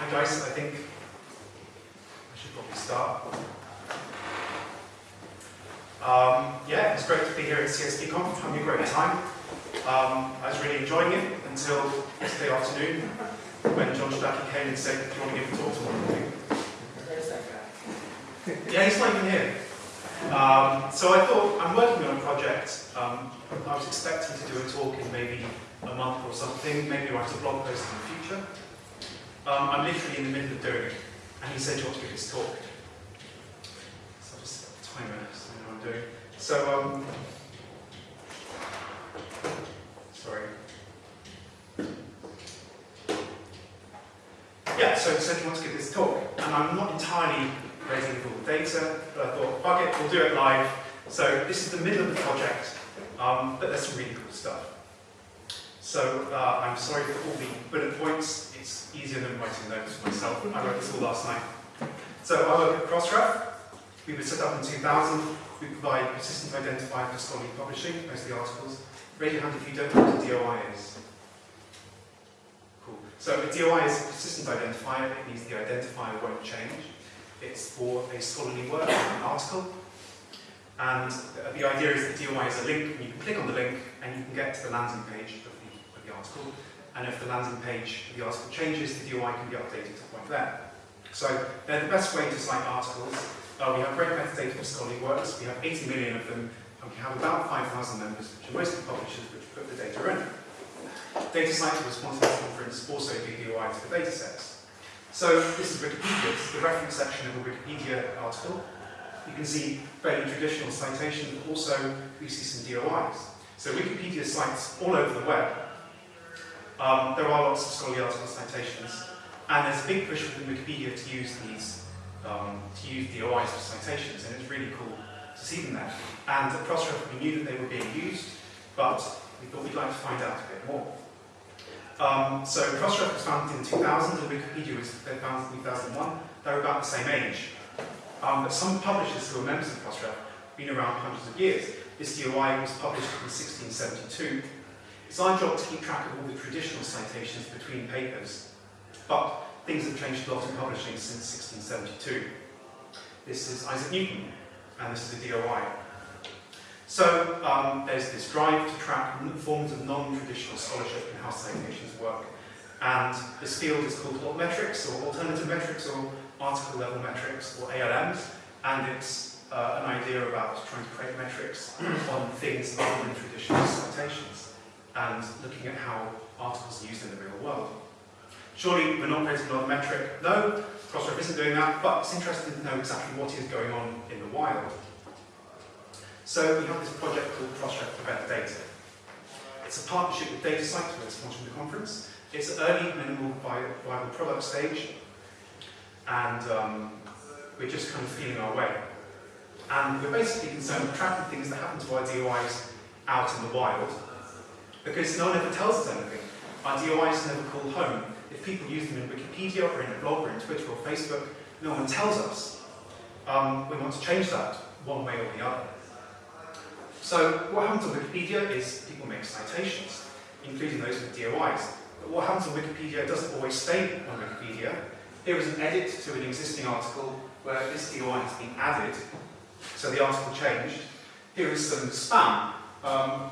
Hi guys, I think I should probably start. Um, yeah, it's great to be here at csv,conf, having a great time. Um, I was really enjoying it until yesterday afternoon when John Shtaki came and said, do you want to give a talk tomorrow Where's that guy? Yeah, he's not even here. Um, so I thought, I'm working on a project. Um, I was expecting to do a talk in maybe a month or something, maybe write a blog post in the future. Um, I'm literally in the middle of doing it, and he said, do you want to give this talk? So I'll just set the timer so I know what I'm doing. So, um, sorry. Yeah, so he said he wants to give this talk, and I'm not entirely with all the data, but I thought, fuck it, we'll do it live. So this is the middle of the project, um, but there's some really cool stuff. So uh, I'm sorry for all the bullet points. It's easier than writing notes myself. I wrote this all last night. So I work at Crossref. We were set up in 2000. We provide persistent identifier for scholarly publishing, mostly articles. Really handy if you don't know what a DOI is. Cool. So a DOI is a persistent identifier. It means the identifier won't change. It's for a scholarly work, an article. And the idea is the DOI is a link, and you can click on the link, and you can get to the landing page of the, of the article. And if the landing page of the article changes, the DOI can be updated to point there. So they're the best way to cite articles. Uh, we have great metadata for scholarly works. We have 80 million of them, and we have about 5,000 members, which are mostly publishers, which put the data in. DataCite response to this conference also do DOI to the data sets. So this is Wikipedia, this is the reference section of a Wikipedia article. You can see fairly traditional citation, but also we see some DOIs. So Wikipedia cites all over the web. Um, there are lots of scholarly article citations, and there's a big push within Wikipedia to use these, um, to use DOIs for citations, and it's really cool to see them there. And at Crossref, we knew that they were being used, but we thought we'd like to find out a bit more. Um, so Crossref was founded in 2000, and Wikipedia was founded in 2001. They're about the same age. Um, but some publishers who are members of Crossref have been around hundreds of years. This DOI was published in 1672. It's our job to keep track of all the traditional citations between papers, but things have changed a lot in publishing since 1672. This is Isaac Newton, and this is a DOI. So um, there's this drive to track forms of non-traditional scholarship and how citations work. And this field is called altmetrics, or alternative metrics, or article level metrics, or ALMs, and it's uh, an idea about trying to create metrics on things other than traditional citations, and looking at how articles are used in the real world. Surely we're not creating another metric. No, Crossref isn't doing that, but it's interesting to know exactly what is going on in the wild. So we have this project called Crossref for Better Data. It's a partnership with DataCite, who are sponsoring the conference. It's early, minimal, viable product stage, and um, we're just kind of feeling our way. And we're basically concerned with tracking things that happen to our DOIs out in the wild, because no one ever tells us anything. Our DOIs never call home. If people use them in Wikipedia or in a blog or in Twitter or Facebook, no one tells us. Um, we want to change that one way or the other. So what happens on Wikipedia is people make citations, including those with DOIs. But what happens on Wikipedia doesn't always stay on Wikipedia. Here is an edit to an existing article where this DOI has been added, so the article changed. Here is some spam. Um,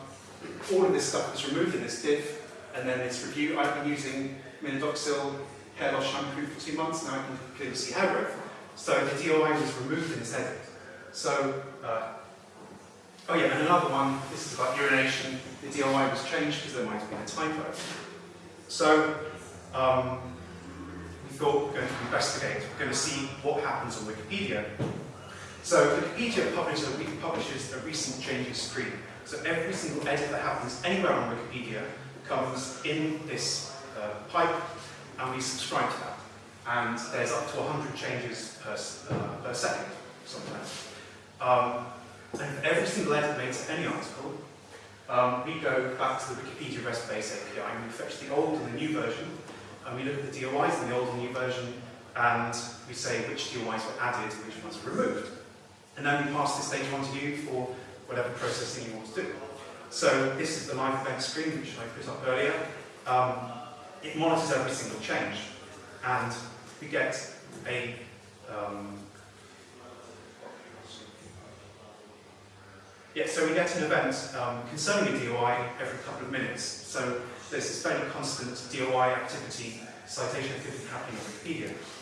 all of this stuff was removed in this diff, and then this review. I've been using Minoxidil hair loss shampoo for two months, now I can clearly see hair growth. So the DOI was removed in this edit. So uh, Oh yeah, and another one, this is about urination. The DOI was changed because there might have been a typo. So um, we thought we're going to investigate, we're going to see what happens on Wikipedia. So Wikipedia publishes a, publishes a recent changes screen. So every single edit that happens anywhere on Wikipedia comes in this uh, pipe, and we subscribe to that. And there's up to 100 changes per, uh, per second, sometimes. Um, and every single edit made to any article, um, we go back to the Wikipedia RESTBase API and we fetch the old and the new version, and we look at the DOIs in the old and new version, and we say which DOIs were added, which ones were removed. And then we pass this data on to you for whatever processing you want to do. So this is the live event screen, which I put up earlier. Um, it monitors every single change. And we get a um, yeah, so we get an event um, concerning a DOI every couple of minutes. So there's this fairly constant DOI activity, citation activity happening on Wikipedia.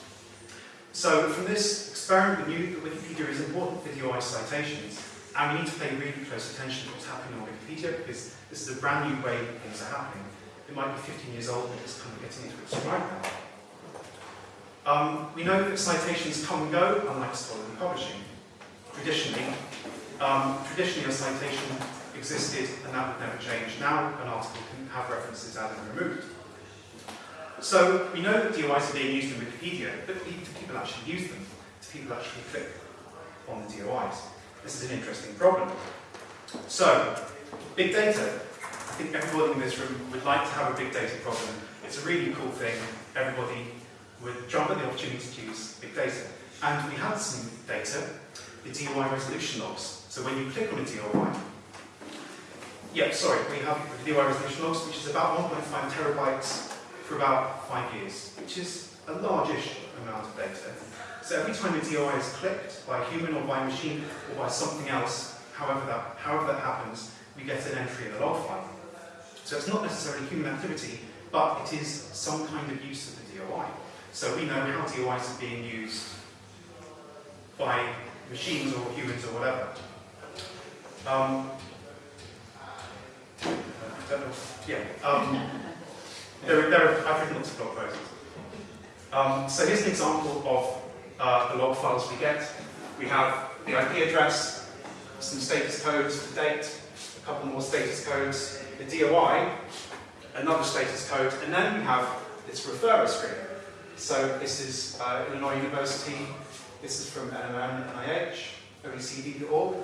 So from this experiment, we knew that Wikipedia is important for DOI citations, and we need to pay really close attention to what's happening on Wikipedia, because this is a brand new way things are happening. It might be 15 years old, and it's kind of getting into its stride now. Um, we know that citations come and go, unlike scholarly publishing. Traditionally, um, traditionally a citation existed and that would never change. Now an article can have references added and removed. So we know that DOIs are being used in Wikipedia, but do people actually use them? Do people actually click on the DOIs? This is an interesting problem. So, big data. I think everybody in this room would like to have a big data problem. It's a really cool thing. Everybody would jump at the opportunity to use big data. And we had some data, the DOI resolution logs. So when you click on a DOI, yeah, sorry, we have the DOI resolution logs, which is about 1.5 terabytes for about five years, which is a largish amount of data. So every time a DOI is clicked by a human or by a machine or by something else, however that, however that happens, we get an entry in the log file. So it's not necessarily human activity, but it is some kind of use of the DOI. So we know how DOIs are being used by machines or humans or whatever. Um, yeah. Um, there, there are, I've written lots of blog posts. Um, so here's an example of uh, the log files we get. We have the IP address, some status codes, the date, a couple more status codes, the DOI, another status code, and then we have this referrer screen. So this is uh, Illinois University, this is from NMM, NIH, OECD.org,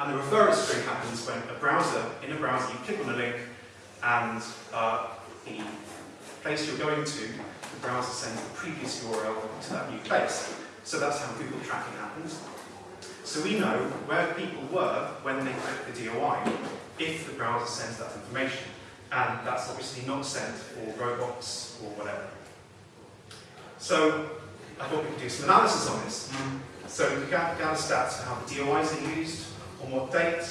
and the referrer screen happens when a browser, in a browser, you click on a link and uh, the place you're going to, the browser sends the previous URL to that new place. So that's how Google tracking happens. So we know where people were when they clicked the DOI, if the browser sends that information. And that's obviously not sent for robots or whatever. So I thought we could do some analysis on this. So we could gather stats for how the DOIs are used, on what date,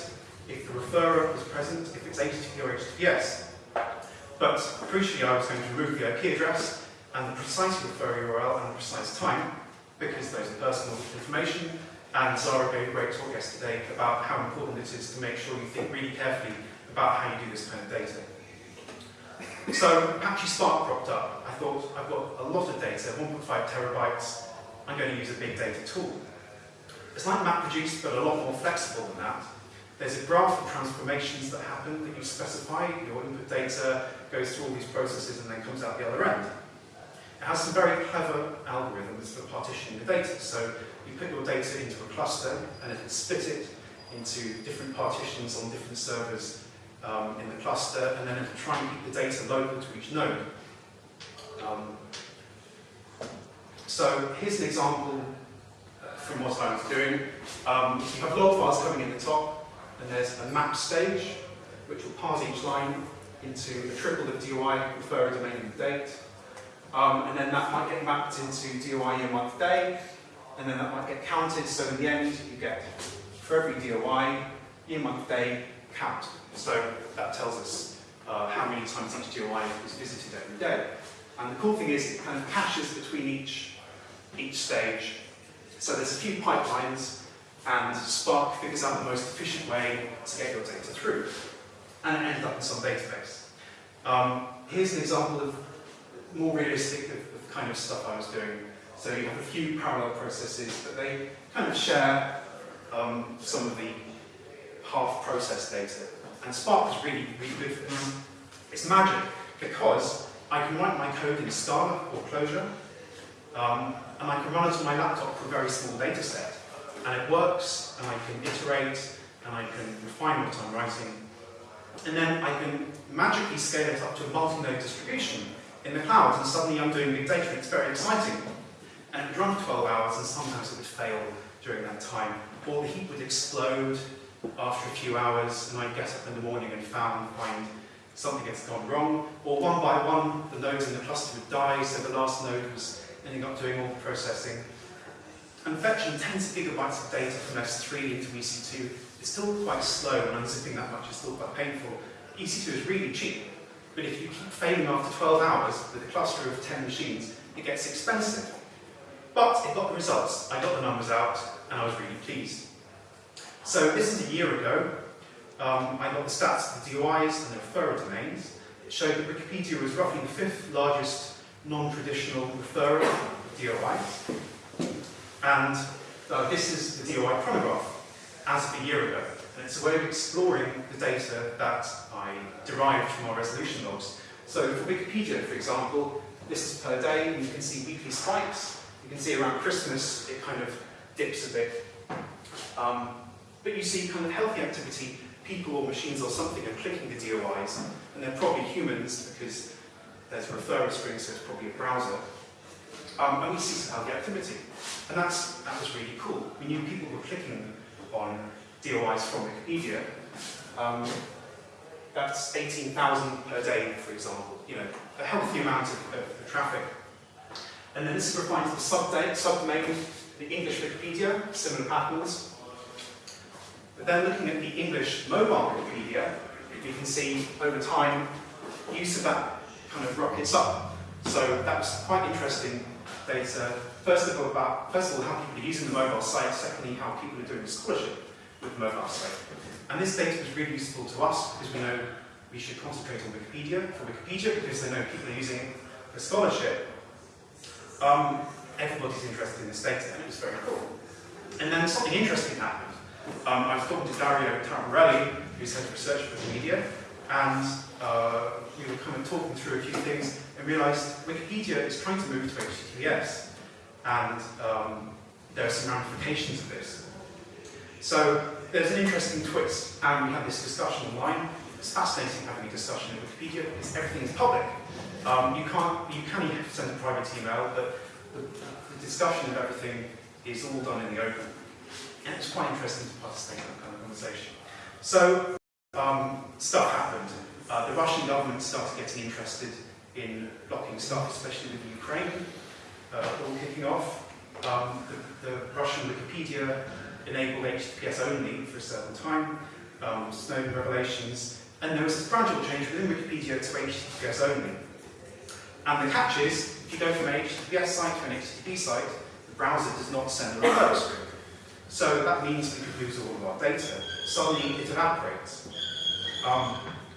if the referrer is present, if it's HTTP or HTTPS. But crucially, I was going to remove the IP address and the precise referrer URL and the precise time, because those are personal information. And Zara gave a great talk yesterday about how important it is to make sure you think really carefully about how you do this kind of data. So Apache Spark cropped up. I thought, I've got a lot of data, 1.5 terabytes. I'm going to use a big data tool. It's like MapReduce, but a lot more flexible than that. There's a graph of transformations that happen that you specify. Your input data goes through all these processes and then comes out the other end. It has some very clever algorithms for partitioning the data. So you put your data into a cluster and it can split it into different partitions on different servers um, in the cluster, and then it'll try and keep the data local to each node. Um, so here's an example uh, from what I was doing. Um, you have log files coming in the top, and there's a map stage, which will parse each line into a triple of DOI, referrer domain and date. Um, and then that might get mapped into DOI year month day, and then that might get counted, so in the end you get, for every DOI, year month day, count. So that tells us uh, how many times each DOI is visited every day. And the cool thing is it kind of caches between each, each stage. So there's a few pipelines, and Spark figures out the most efficient way to get your data through. And it ended up in some database. Um, here's an example of more realistic of, of kind of stuff I was doing. So you have a few parallel processes, but they kind of share um, some of the half-processed data. And Spark is really, really good for this. It's magic, because I can write my code in Scala or Clojure, um, and I can run it on my laptop for a very small data set. And it works, and I can iterate, and I can refine what I'm writing. And then I can magically scale it up to a multi-node distribution in the cloud, and suddenly I'm doing big data, it's very exciting. And it would run for 12 hours, and sometimes it would fail during that time. Or the heap would explode after a few hours, and I'd get up in the morning and found, find something has gone wrong. Or one by one, the nodes in the cluster would die, so the last node was ending up doing all the processing. And fetching tens of gigabytes of data from S3 into EC2 is still quite slow, and unzipping that much is still quite painful. EC2 is really cheap, but if you keep failing after 12 hours with a cluster of 10 machines, it gets expensive. But it got the results. I got the numbers out, and I was really pleased. So this is a year ago. Um, I got the stats of the DOIs and the referrer domains. It showed that Wikipedia was roughly the fifth largest non-traditional referrer of DOIs. And uh, this is the DOI chronograph as of a year ago. And it's a way of exploring the data that I derived from our resolution logs. So for Wikipedia, for example, this is per day, and you can see weekly spikes. You can see around Christmas, it kind of dips a bit. Um, but you see kind of healthy activity, people or machines or something are clicking the DOIs, and they're probably humans because there's a referral string, so it's probably a browser. Um, and we see some healthy activity. And that's, that was really cool. We knew people were clicking on DOIs from Wikipedia. Um, that's 18,000 per day, for example. You know, a healthy amount of, of, of traffic. And then this is refined to the subdomain, subdomain, the English Wikipedia, similar patterns. But then looking at the English mobile Wikipedia, you can see over time use of that kind of rockets up. So that was quite interesting data. First of all, about first of all how people are using the mobile site. Secondly, how people are doing the scholarship with the mobile site. And this data was really useful to us because we know we should concentrate on Wikipedia for Wikipedia because they know people are using it for scholarship. Um, everybody's interested in this data, and it was very cool. And then something interesting happened. Um, I was talking to Dario Taraborelli, who's head of research for Wikimedia, and uh, we were kind of talking through a few things and realized Wikipedia is trying to move to HTTPS, and um, there are some ramifications of this. So there's an interesting twist, and we had this discussion online. It's fascinating having a discussion in Wikipedia because everything is public. Um, you can't, you can send a private email, but the, the discussion of everything is all done in the open. And it's quite interesting to participate in that kind of conversation. So, um, stuff happened. Uh, the Russian government started getting interested in blocking stuff, especially with Ukraine, all kicking off. Um, the, the, Russian Wikipedia enabled HTTPS only for a certain time, um, Snowden revelations, and there was a gradual change within Wikipedia to HTTPS only. And the catch is, if you go from an HTTPS site to an HTTP site, the browser does not send a referrer string. So that means we could lose all of our data. Suddenly it evaporates. Um,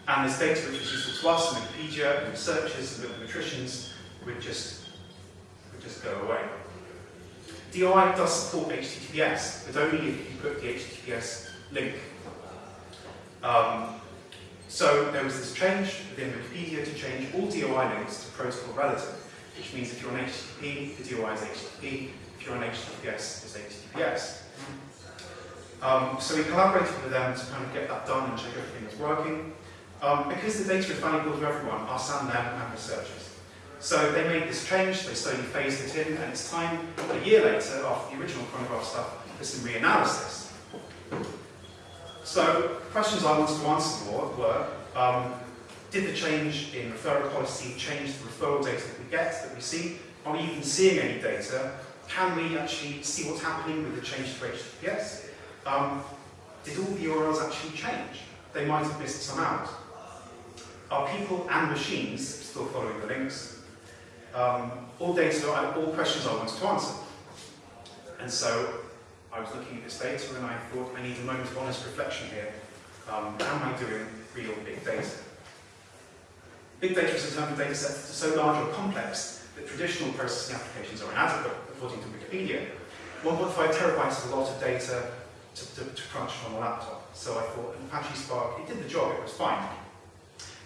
and this data which was useful to us and Wikipedia and researchers and mathematicians would just, just go away. DOI does support HTTPS, but only if you put the HTTPS link. Um, so there was this change within Wikipedia to change all DOI links to protocol relative, which means if you're on HTTP, the DOI is HTTP, if you're on HTTPS, it's HTTPS. Um, so we collaborated with them to kind of get that done and check everything was working. Um, because the data is valuable to everyone, us and them and researchers. So they made this change, they slowly phased it in, and it's time, a year later, after the original chronograph stuff, for some reanalysis. So questions I wanted to answer were, um, did the change in referral policy change the referral data that we get, that we see? Are we even seeing any data? Can we actually see what's happening with the change to HTTPS? Um, did all the URLs actually change? They might have missed some out. Are people and machines still following the links? Um, all data, all questions I wanted to answer. And so I was looking at this data and I thought I need a moment of honest reflection here. Um, am I doing real big data? Big data is a term of data sets that are so large or complex that traditional processing applications are inadequate, according to Wikipedia. 1.5 terabytes is a lot of data to, to, to crunch on a laptop. So I thought Apache Spark, it did the job, it was fine.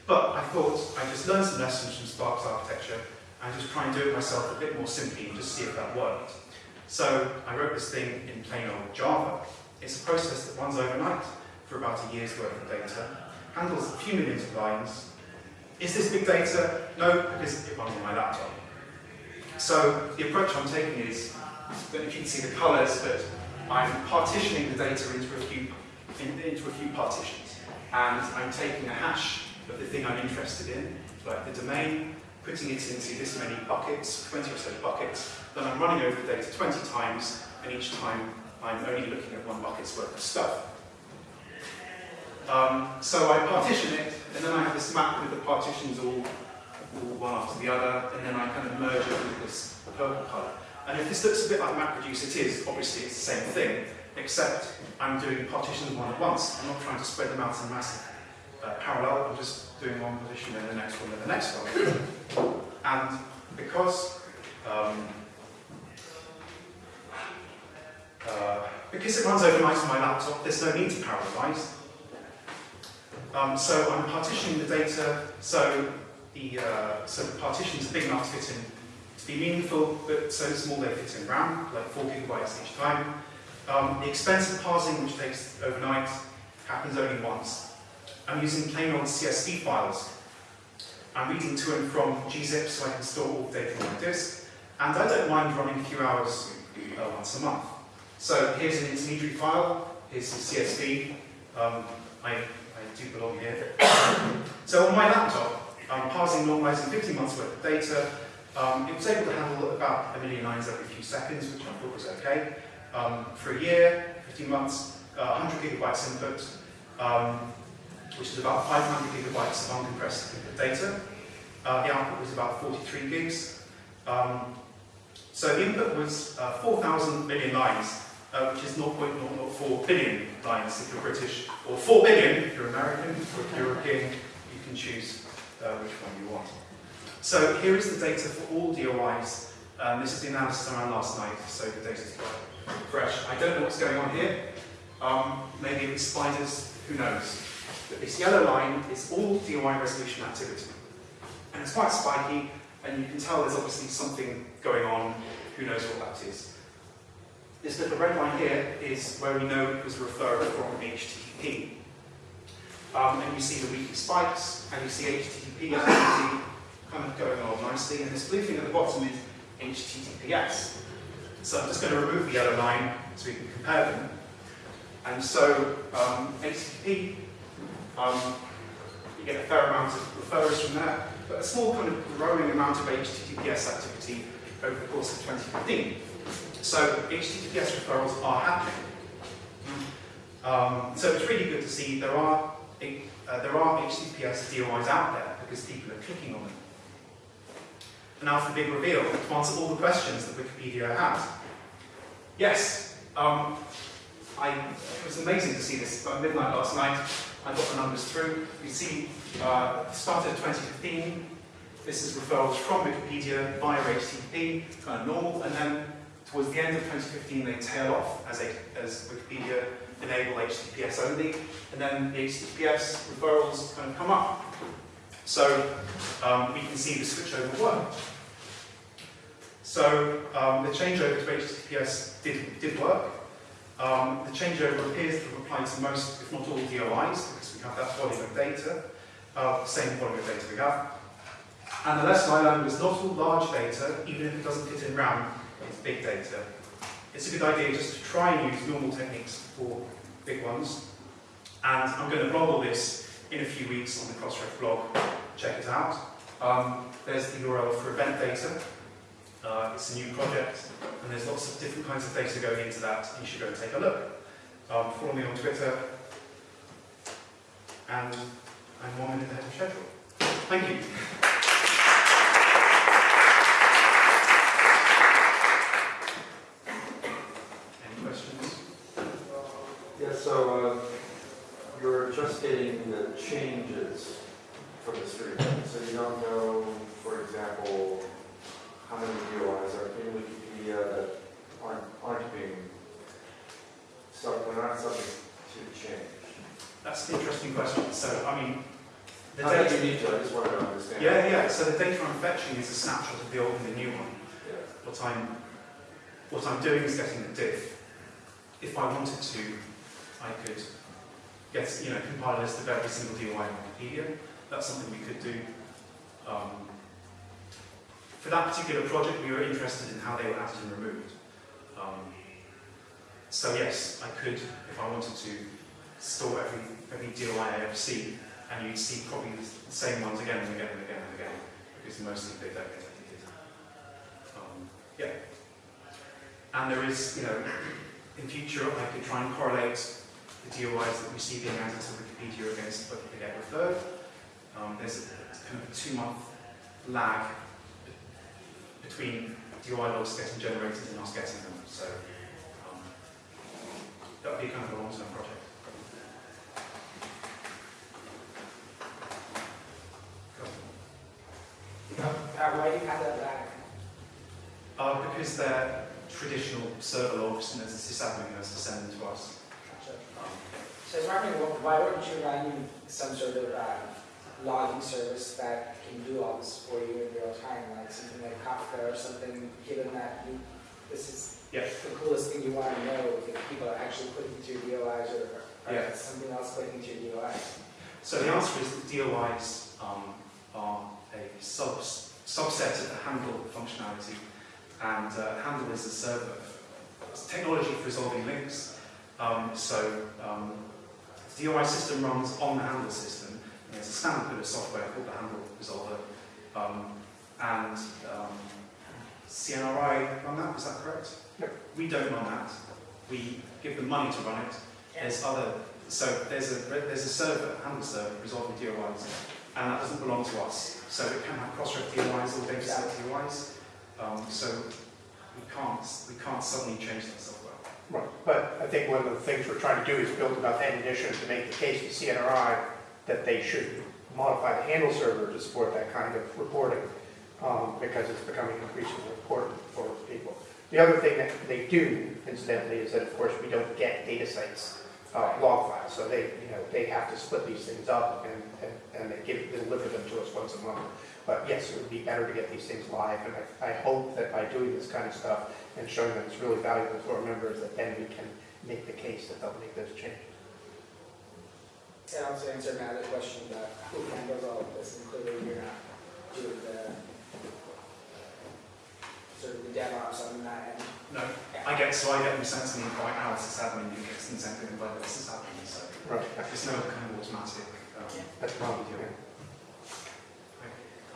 But I thought I just learned some lessons from Spark's architecture and just try and do it myself a bit more simply and just see if that worked. So I wrote this thing in plain old Java. It's a process that runs overnight for about a year's worth of data, handles a few millions of lines. Is this big data? No, because it runs on my laptop. So the approach I'm taking is, that if you can see the colors, but I'm partitioning the data into a few in, into a few partitions. And I'm taking a hash of the thing I'm interested in, like the domain, putting it into this many buckets, 20 or so buckets, then I'm running over the data 20 times, and each time I'm only looking at one bucket's worth of stuff. Um, so I partition it, and then I have this map with the partitions all, all one after the other, and then I kind of merge it with this purple colour. And if this looks a bit like MapReduce, it is. Obviously, it's the same thing, except I'm doing partitions one at once. I'm not trying to spread them out in massive uh, parallel. I'm just doing one partition, then the next one, then the next one. And because um, uh, because it runs overnight on my laptop, there's no need to parallelize. Um, so I'm partitioning the data so the, uh, so the partitions are big enough to fit in to be meaningful, but so small they fit in RAM, like 4 gigabytes each time. Um, the expensive parsing, which takes overnight, happens only once. I'm using plain old CSV files. I'm reading to and from gzip so I can store all the data on my disk, and I don't mind running a few hours uh, once a month. So here's an intermediary file, here's some CSV. Um, I, I do belong here. so on my laptop, I'm parsing normalizing 15 months worth of data. Um, it was able to handle about a million lines every few seconds, which I thought was okay. Um, for a year, 15 months, uh, 100 gigabytes input, um, which is about 500 gigabytes of uncompressed data. Uh, the output was about 43 gigs. Um, so the input was uh, 4,000 million lines, uh, which is 0.004 billion lines if you're British, or 4 billion if you're American, or if you're European, you can choose uh, which one you want. So here is the data for all DOIs. Um, this is the analysis I ran last night, so the data is quite fresh. I don't know what's going on here. Um, maybe it's spiders, who knows. But this yellow line is all DOI resolution activity. And it's quite spiky, and you can tell there's obviously something going on, who knows what that is. This little red line here is where we know it was referred from HTTP. Um, and you see the weekly spikes, and you see HTTP activity kind of going on nicely, and this blue thing at the bottom is HTTPS. So I'm just going to remove the yellow line so we can compare them. And so um, HTTP, um, you get a fair amount of referrers from there, but a small kind of growing amount of HTTPS activity over the course of 2015. So HTTPS referrals are happening. Um, so it's really good to see there are uh, there are HTTPS DOIs out there because people are clicking on them. And now for the big reveal, to answer all the questions that Wikipedia has. Yes, um, I, it was amazing to see this at midnight last night. I got the numbers through. You see, uh, started 2015. This is referrals from Wikipedia via HTTP, kind of normal, and then towards the end of 2015 they tail off as, a, as Wikipedia enable HTTPS only, and then the HTTPS referrals kind of come up. So um, we can see the switchover work. So um, the changeover to HTTPS did, did work. Um, the changeover appears to have applied to most, if not all, DOIs, because we have that volume of data, uh, same volume of data we have. And the lesson I learned was not all large data, even if it doesn't fit in RAM, it's big data. It's a good idea just to try and use normal techniques for big ones. And I'm going to blog all this in a few weeks on the Crossref blog. Check it out. Um, there's the URL for event data. Uh, it's a new project, and there's lots of different kinds of data going into that. You should go and take a look. Um, follow me on Twitter, and I'm one minute ahead of schedule. Thank you. Any questions? Yeah, so uh, you're just getting the changes from the stream, so you don't know, for example, how many DOIs are in Wikipedia that aren't, aren't being, so they're not subject to change. That's an interesting question. So, I mean, the that data. you need to, I just wanted to understand. Yeah, yeah. So the data I'm fetching is a snapshot of the old and the new one. Yeah. What I'm, what I'm doing is getting the diff. If I wanted to, I could get, you know, compile a list of every single DOI on Wikipedia. That's something we could do. Um, for that particular project, we were interested in how they were added and removed. Um, so yes, I could, if I wanted to, store every, every DOI I ever see, and you'd see probably the same ones again and again and again and again, because mostly they don't get edited. Um, yeah. And there is, you know, in future I could try and correlate the DOIs that we see being added to Wikipedia against whether they get referred. Um, there's a kind of a two-month lag between DOI logs getting generated and us getting them. So that would be kind of a long-term project. Uh, why do you have that lag? Uh, because they're traditional server logs and there's a sysadmin who has to send them to us. Gotcha. Um, So I was wondering, why wouldn't you run some sort of uh, logging service that can do all this for you in real time, like something like Kafka or something, given that you, this is Yeah. the coolest thing you want to know, is if people are actually putting into your DOIs or, or Yeah. something else putting into your DOIs? So the answer is that DOIs um, are a sub subset of the handle functionality, and uh, handle is a server. It's technology for resolving links. Um, so um, the DOI system runs on the handle system. and There's a standard bit of software called the handle resolver, um, and um, CNRI run that. Is that correct? Yep. We don't run that. We give them money to run it. There's other, so there's a there's a server, a handle server resolving DOIs, and that doesn't belong to us. So it can have cross-ref DOIs or data set DOIs. Um, so we can't we can't suddenly change that software. Right, but I think one of the things we're trying to do is build enough ammunition to make the case to CNRI that they should modify the handle server to support that kind of reporting, um, because it's becoming increasingly important for people. The other thing that they do, incidentally, is that of course we don't get DataCite's, uh, log files, so they, you know, they have to split these things up and, and, and they give, deliver them to us once a month. But yes, it would be better to get these things live, and I, I hope that by doing this kind of stuff and showing that it's really valuable to our members, that then we can make the case that they'll make those changes. It also answer other question about who handles all of this, and clearly you're not doing the sort of the DevOps on that end. No, I get so I get them sent to me by our sysadmin who gets them sent to me by the sysadmin. So Right. there's no kind of automatic. Um, That's probably doing.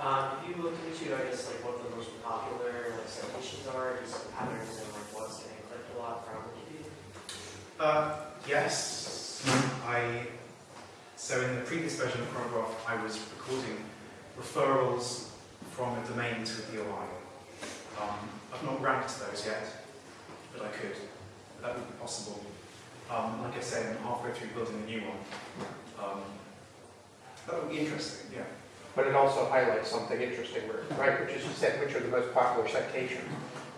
Um, if you look into, I guess, like what the most popular like citations are, just patterns and like what's getting clicked a lot from Wikipedia. Uh, yes, I. So in the previous version of Chronograph, I was recording referrals from a domain to a DOI. Um, I've not ranked those yet, but I could. That would be possible. Um, like I said, I'm halfway through building a new one. Um, that would be interesting, yeah. But it also highlights something interesting, right, which is you said, which are the most popular citations.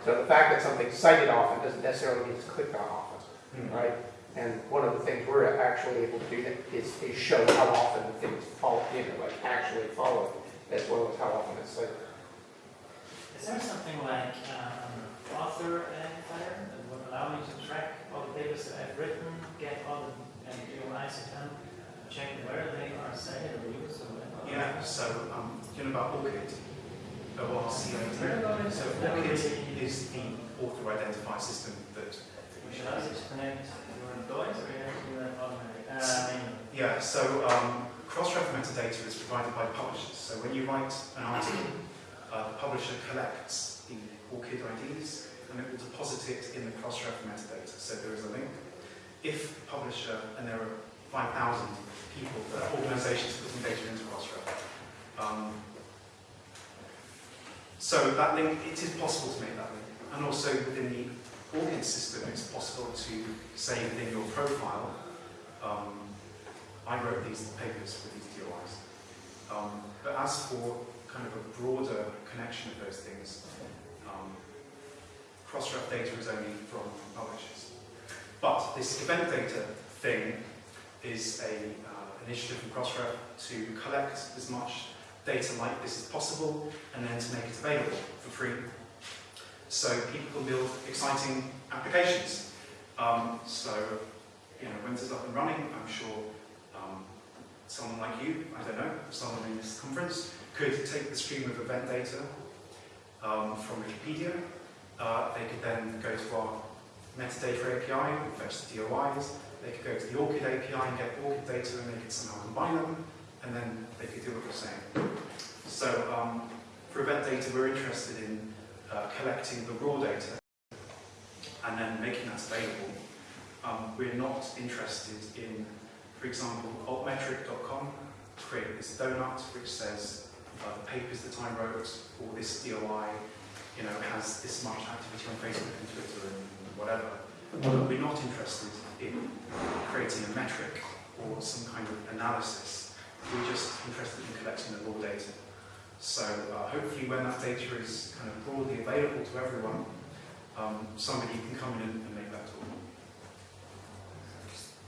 So the fact that something's cited often doesn't necessarily mean it's clicked on often, Hmm. right? And one of the things we're actually able to do is, is show how often the things follow, you know, like actually follow, as well as how often it's cited. Is there something like um, author identifier that would allow me to track all the papers that I've written, get all the, and do an ICTM, check where they are cited or used or whatever? Yeah, so um, you know about ORCID? O-R-C-I-D. So That ORCID is the author identifier system that we Should I just connect your employees or you have to do that automatically? Uh, Yeah, so um, cross-ref metadata is provided by publishers. So when you write an article, uh, the publisher collects the ORCID IDs and it will deposit it in the cross-ref metadata. So there is a link. If the publisher, and there are 5,000 people, uh, organizations putting data into cross-ref. Um, so that link, it is possible to make that link. And also within the ORCID system, it's possible to say within your profile, um, I wrote these papers for these DOIs. Um, but as for kind of a broader connection of those things, um, cross-ref data is only from publishers. But this event data thing is a uh, initiative from Crossref to collect as much data like this as possible and then to make it available for free so people can build exciting applications. Um, so, you know, when this is up and running, I'm sure um, someone like you, I don't know, someone in this conference, could take the stream of event data um, from Wikipedia. Uh, they could then go to our metadata API and fetch the DOIs. They could go to the ORCID API and get ORCID data and they could somehow combine them, and then they could do what you're saying. So um, for event data, we're interested in uh, collecting the raw data and then making that available. Um, we're not interested in, for example, altmetric.com created this donut which says uh, the papers that I wrote or this DOI, you know, has this much activity on Facebook and Twitter and whatever. But we're not interested in creating a metric or some kind of analysis. We're just interested in collecting the raw data. So uh, hopefully when that data is kind of broadly available to everyone, um, somebody can come in and make that talk.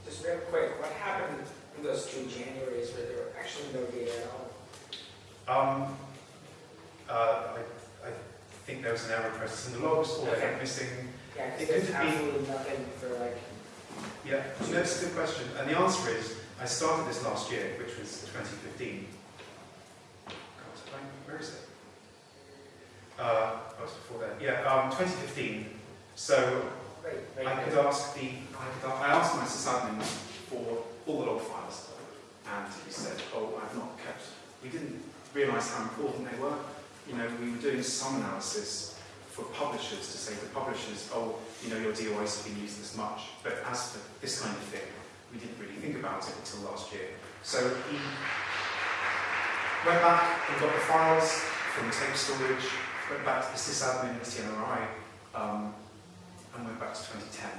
Just real quick, what happened in those two Januaries where there were actually no data at all? Um, uh, I, I think there was an error process in the logs, or they went missing. Yeah, It could be- absolutely nothing for like, Yeah, that's a good question. And the answer is, I started this last year, which was 2015. God, where is it? Uh, it's before that. Yeah, um, 2015. So could ask the, I, could, I asked my sysadmin for all the log files, and he said, oh, I've not kept, we didn't realise how important they were. You know, we were doing some analysis for publishers to say to publishers, oh, you know, your DOIs have been used this much, but as for this kind of thing, we didn't really think about it until last year. So he went back and got the files from tape storage, went back to the sysadmin, the CNRI, um, I went back to 2010.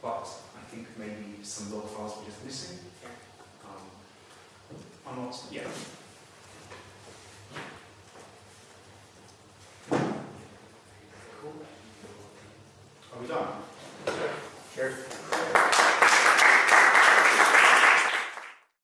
But I think maybe some log files were just missing. Um, I'm not, yeah. Cool. Are we done? Sure.